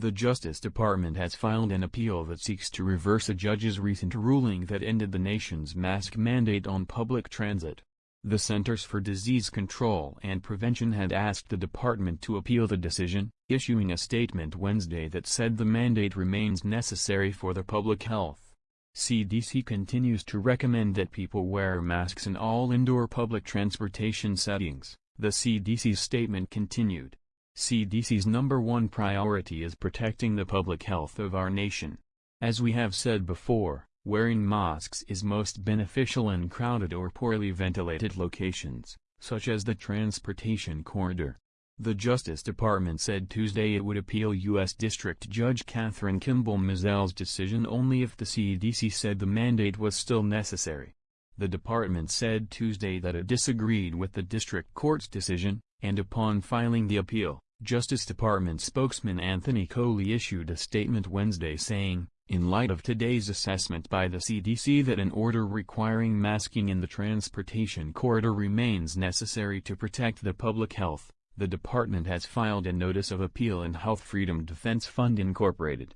The Justice Department has filed an appeal that seeks to reverse a judge's recent ruling that ended the nation's mask mandate on public transit. The Centers for Disease Control and Prevention had asked the department to appeal the decision, issuing a statement Wednesday that said the mandate remains necessary for the public health. CDC continues to recommend that people wear masks in all indoor public transportation settings, the CDC's statement continued. CDC's number one priority is protecting the public health of our nation. As we have said before, wearing masks is most beneficial in crowded or poorly ventilated locations, such as the transportation corridor. The Justice Department said Tuesday it would appeal U.S. District Judge Kathryn Kimball Mizelle's decision only if the CDC said the mandate was still necessary. The department said Tuesday that it disagreed with the district court's decision, and upon filing the appeal, Justice Department spokesman Anthony Coley issued a statement Wednesday saying, in light of today's assessment by the CDC that an order requiring masking in the transportation corridor remains necessary to protect the public health, the department has filed a notice of appeal in Health Freedom Defense Fund Incorporated.